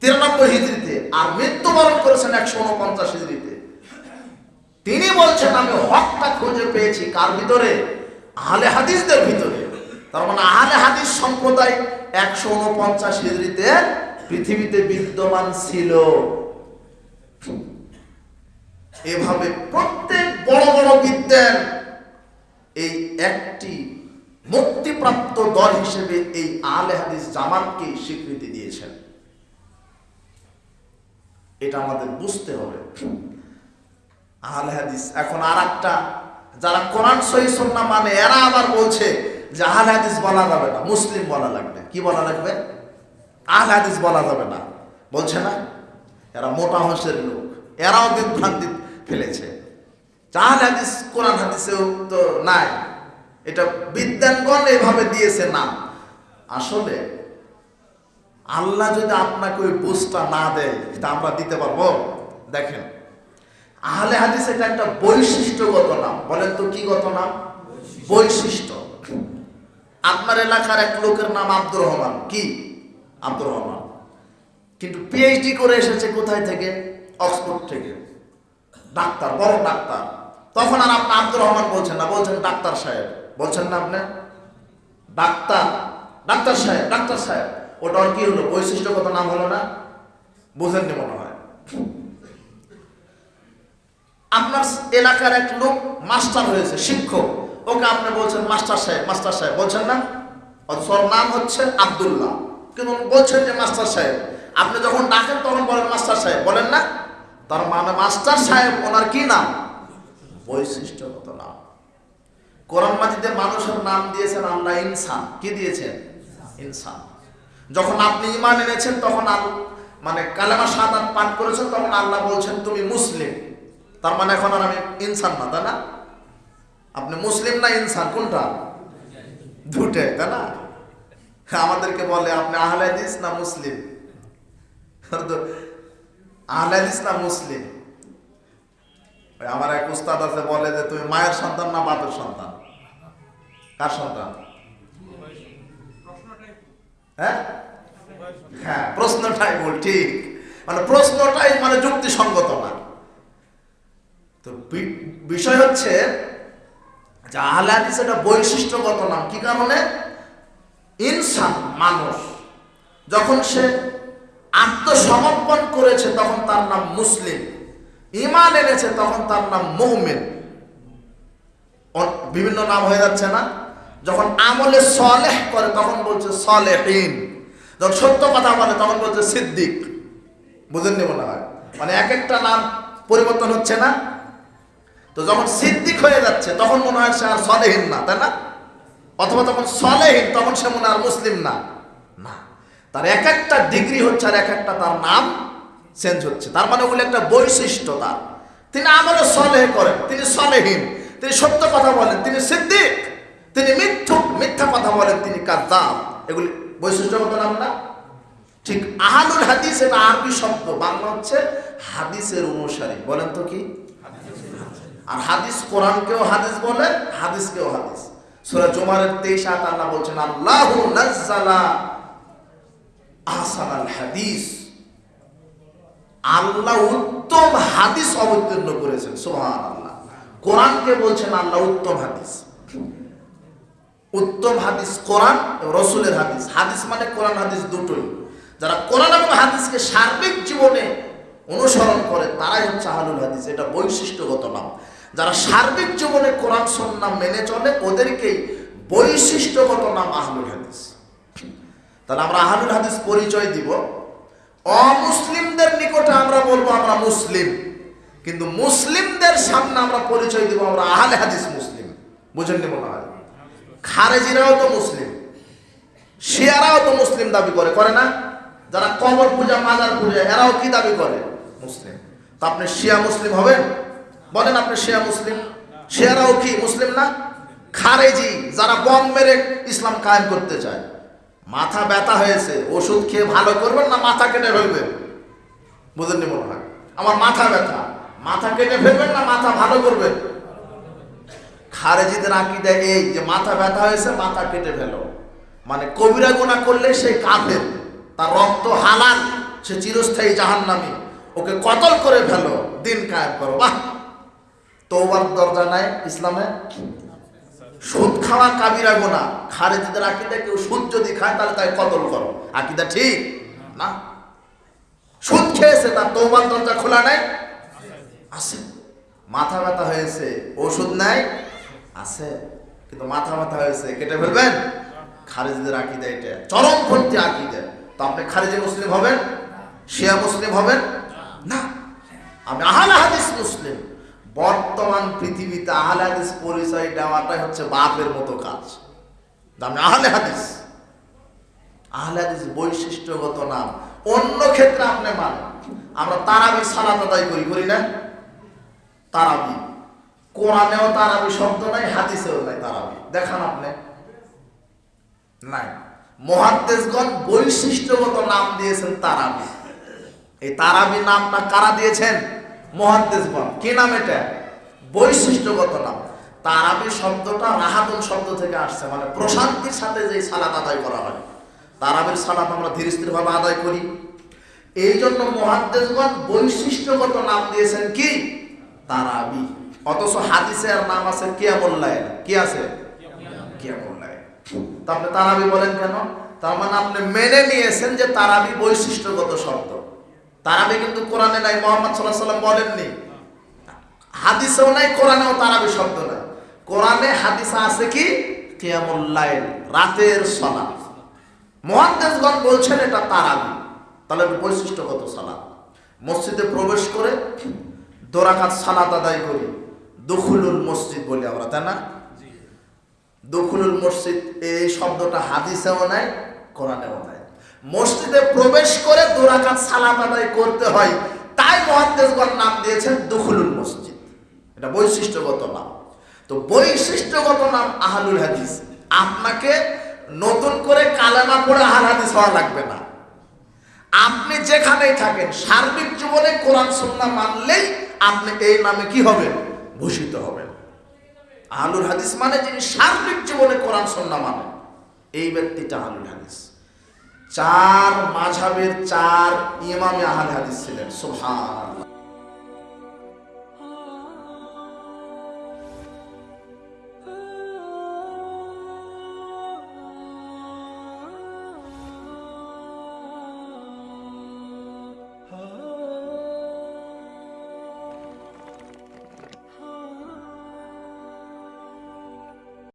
তিরানব্বই হিজড়িতে আর মৃত্যুবরণ করেছেন একশো উনপঞ্চাশ হিজড়িতে। তিনি বলছেন, আমি হকটা খুঁজে পেয়েছি কার ভিতরে? আহলে হাদিসদের ভিতরে। তার মানে আহলে হাদিস সম্প্রদায় একশো উনপঞ্চাশ হিজড়িতে পৃথিবীতে বিদ্যমান ছিল। এভাবে প্রত্যেক বড় বড় বিদ্যান এই একটি মুক্তিপ্রাপ্ত দল হিসেবে এই আহলে হাদিস জামাতকে স্বীকৃতি দিয়েছেন। এটা আমাদের বুঝতে হবে। আহলে হাদিস, এখন আর একটা যারা কোরআন সহি মানে এরা আবার বলছে যে আহলে হাদিস বলা যাবে না, মুসলিম বলা লাগবে। কি বলা লাগবে? আহলে হাদিস বলা যাবে না। বলছে না? এরা মোটা হংসের লোক। এরাও বিভ্রান্তি ফেলেছে। আহলে হাদিস, কোরআন হাদিসেও তো নাই। এটা বিদ্যানগণ এভাবে দিয়েছে না। আসলে আল্লাহ যদি আপনাকে ওই বুঝটা না দেয় তা আমরা দিতে পারব? দেখেন আহলে হাদিস এটা একটা বৈশিষ্ট্যগত নাম। বলেন তো কি গত নাম? বৈশিষ্ট্য। আপনার এলাকার এক লোকের নাম আব্দুর রহমান। কি? আব্দুর রহমান। কিন্তু পিএইচডি করে এসেছে কোথায় থেকে? অক্সফোর্ড থেকে। ডাক্তার বড় ডাক্তার। তখন আর আপনি আব্দুর রহমান বলছেন না বলছেন ডাক্তার সাহেব। বলছেন না আপনি? ডাক্তার। ডাক্তার সাহেব ডাক্তার সাহেব। ওটা আর কি হলো? বৈশিষ্ট্যগত নাম হলো না? বুঝেননি মনে হয়। আপনার এলাকার এক লোক মাস্টার হয়েছে, শিক্ষক। ওকে আপনি বলছেন মাস্টার সাহেব মাস্টার সাহেব। বলছেন না? অথচ নাম হচ্ছে আব্দুল্লাহ। কিন্তু বলছেন যে মাস্টার সাহেব। আপনি যখন ডাকেন, তখন বলেন মাস্টার সাহেব। বলেন না? তার মানে মাস্টার সাহেব, ওনার কি নাম? বৈশিষ্ট্যগত নাম। কোরআন মাজিদে মানুষের নাম দিয়েছেন আল্লাহ ইনসান। কি দিয়েছেন? ইনসান। যখন আপনি ইমান এনেছেন, তখন মানে কালেমা সাদাত পাঠ করেছেন, তখন আল্লাহ বলছেন, তুমি মুসলিম। তার মানে এখন আর আমি ইনসান না, তাই না? আপনি মুসলিম না ইনসান? কোনটা? দুটে তাই না? আমাদেরকে বলে, আপনি আহলে হাদিস না মুসলিম? তো আহলে না মুসলিম? আমার এক উস্তাদ আছে, বলে যে, তুমি মায়ের সন্তান না বাপের সন্তান? কার সন্তান? হ্যাঁ? হ্যাঁ প্রশ্নটাই বল ঠিক। মানে প্রশ্নটাই মানে যুক্তিসঙ্গত না। তো বিষয় হচ্ছে যে আহলে হাদিস এটা বৈশিষ্ট্যগত নাম, কি কারণে? ইনসান, মানুষ। যখন সে আত্মসমর্পণ করেছে, তখন তার নাম মুসলিম। ইমান এনেছে, তখন তার নাম মুহমিন বিভিন্ন নাম হয়ে যাচ্ছে না? যখন আমলে সলেহ করে, তখন বলছে সলেহীন। যখন সত্য কথা বলে, তখন বলছে সিদ্দিক। বুঝেননি মনে হয়? মানে এক একটা নাম পরিবর্তন হচ্ছে না? তো যখন সিদ্দিক হয়ে যাচ্ছে, তখন মনে হয় সে আর সলেহীন না, তাই না? অথবা তখন সলেহীন, তখন সে মনে আর মুসলিম না। না। তার এক একটা ডিগ্রি হচ্ছে আর এক একটা তার নাম চেঞ্জ হচ্ছে। তার মানে ওগুলো একটা বৈশিষ্ট্য তার। তিনি আমলে সলেহ করেন, তিনি সলেহীন, তিনি সত্য কথা বলেন, তিনি সিদ্দিক। তিনি মিথ্যুক মিথ্যা কথা বলেন তিনি কাদ্দাম এগুলি বৈশিষ্ট্যগত নাম না? ঠিক আহালুল হাদিস এটা আরবি শব্দ বাংলা হচ্ছে হাদিসের অনুসারী। বলেন তো কি? আর হাদিস কোরআনকেও হাদিস বলে, হাদিসকেও হাদিস। সূরা জুমারের 23 আয়াত আল্লাহ বলছেন, আল্লাহু নাজ্জালা আহসানাল হাদিস। আল্লাহ উত্তম হাদিস অবতীর্ণ করেছেন, সুবহানাল্লাহ। কোরআনকে বলছেন আল্লাহ উত্তম হাদিস। উত্তম হাদিস কোরআন রসুলের হাদিস। হাদিস মানে কোরআন, হাদিস দুটোই। যারা কোরআন এবং হাদিসকে সার্বিক জীবনে অনুসরণ করে, তারাই হচ্ছে আহলুল হাদিস। এটা বৈশিষ্ট্যগত নাম। যারা সার্বিক জীবনে কোরআন সন্না মেনে চলে, ওদেরকেই বৈশিষ্ট্যগত নাম আহলুল হাদিস। তাহলে আমরা আহলুল হাদিস পরিচয় দিব। অমুসলিমদের নিকটে আমরা বলব আমরা মুসলিম। কিন্তু মুসলিমদের সামনে আমরা পরিচয় দিব আমরা আহলে হাদিস মুসলিম। বুঝেননি মনে হয়? খারেজিরাও তো মুসলিম, শিয়ারাও তো মুসলিম দাবি করে করে না? যারা কবর পূজা, মাজার পূজা, এরাও কি দাবি করে? মুসলিম। তো আপনি শিয়া মুসলিম হবেন? বলেন আপনি শিয়া মুসলিম। শিয়ারাও কি মুসলিম না? খারেজি, যারা বম মেরে ইসলাম কায়েম করতে চায়। মাথা ব্যথা হয়েছে, ওষুধ খেয়ে ভালো করবেন না মাথা কেটে ফেলবেন? বুঝেননি মনে হয়? আমার মাথা ব্যথা। মাথা কেটে ফেলবেন না মাথা ভালো করবেন? খারেজিদের আকিদা এই যে মাথা ব্যথা হয়েছে, মাথা কেটে ফেলো। মানে কবিরা গুণা করলে সেই কাফের, তার রক্ত হালাল, সে চিরস্থায়ী জাহান্নামী। ওকে কতল করে ফেলো, দিন কায়েম করো। বাহ! তৌবার দরজা নাই ইসলামে? সুদ খাওয়া কাবিরা গোনা খারেজিদের আকিদা কেউ সুদ যদি খায়, তাহলে তাই কতল করো। আকিদা ঠিক? না? সুদ খেয়েছে, তার তৌবার দরজা খোলা নাই? আছে। মাথা ব্যথা হয়েছে, ওষুধ নাই? আছে, কিন্তু মাথা মাথা হয়েছে, কেটে ফেলবেন? খারেজিদের আকিদা এটা। চরমপন্থী আকিদা। তো আপনি খারেজি মুসলিম হবেন? শিয়া মুসলিম হবেন? না। আমি আহলে হাদিস মুসলিম। বর্তমান পৃথিবীতে আহলে হাদিস পরিচয় দেওয়াটাই হচ্ছে বাপের মতো কাজ। আমি আহলে হাদিস। আহলে হাদিস বৈশিষ্ট্যগত নাম। অন্য ক্ষেত্রে আপনি মানেন। আমরা তারাবির সালাত আদায় করি করি না? তারাবি। কোরআনেও তারাবি শব্দ নাই, হাদিসেও নাই তারাবি। দেখান আপনি। নাই। মহাদ্দেশগণ বৈশিষ্ট্যগত নাম দিয়েছেন তারাবি। এই তারাবি নামটা কারা দিয়েছেন? মহাদ্দেশগণ। কি নাম এটা? বৈশিষ্ট্যগত নাম। তারাবি শব্দটা রাহাতুন শব্দ থেকে আসছে মানে প্রশান্তির সাথে যে সালাত আদায় করা হয়। তারাবির সালাত আমরা ধীরে স্থির ভাবে আদায় করি। এই জন্য মহাদ্দেশগণ বৈশিষ্ট্যগত নাম দিয়েছেন কি? তারাবি। অথচ হাদিসে আর নাম আছে কিয়ামুল্লাহ কি আছে? কিয়ামুল্লাহ তা আপনি তারাবি বলেন কেন? তার মানে আপনি মেনে নিয়েছেন যে তারাবি বৈশিষ্ট্যগত শব্দ। তারাবি কিন্তু কোরআনে নাই, মোহাম্মদ সাল্লাহ সাল্লাম বলেননি। হাদিসেও নাই, কোরআনেও তারাবি শব্দ নাই। কোরআনে হাদিসে আছে কি? কিয়ামুল্লাহ রাতের সলাৎ মহাদ্দেশগণ বলছেন এটা তারাবি। তাহলে বৈশিষ্ট্যগত সালাত। মসজিদে প্রবেশ করে দোরাকাত সালাত আদায় করি। দখুলুল মসজিদ বলি আমরা, তাই না? দখুলুল মসজিদ, এই শব্দটা হাদিসেও নাই, কোরআনেও নাই। মসজিদে প্রবেশ করে দোরাকাত সালাত আদায় করতে হয়, তাই মহাদ্দেশগণ নাম দিয়েছেন দখুলুল মসজিদ। এটা বৈশিষ্ট্যগত নাম। তো বৈশিষ্ট্যগত নাম আহলুল হাদিস। আপনাকে নতুন করে কালেমা পড়ে আহাল হাদিস হওয়া লাগবে না। আপনি যেখানেই থাকেন, সার্বিক জীবনে কোরআন, সন্না মানলেই আপনি এই নামে কি হবেন? ভূষিত হবেন আহলুল হাদিস মানে যিনি সার্বিক জীবনে কোরআন, সন্না মানে। এই ব্যক্তিটা আহলুল হাদিস। চার মাঝাবের চার ইমামে আহল হাদিস ছিলেন, সুবহানাল্লাহ।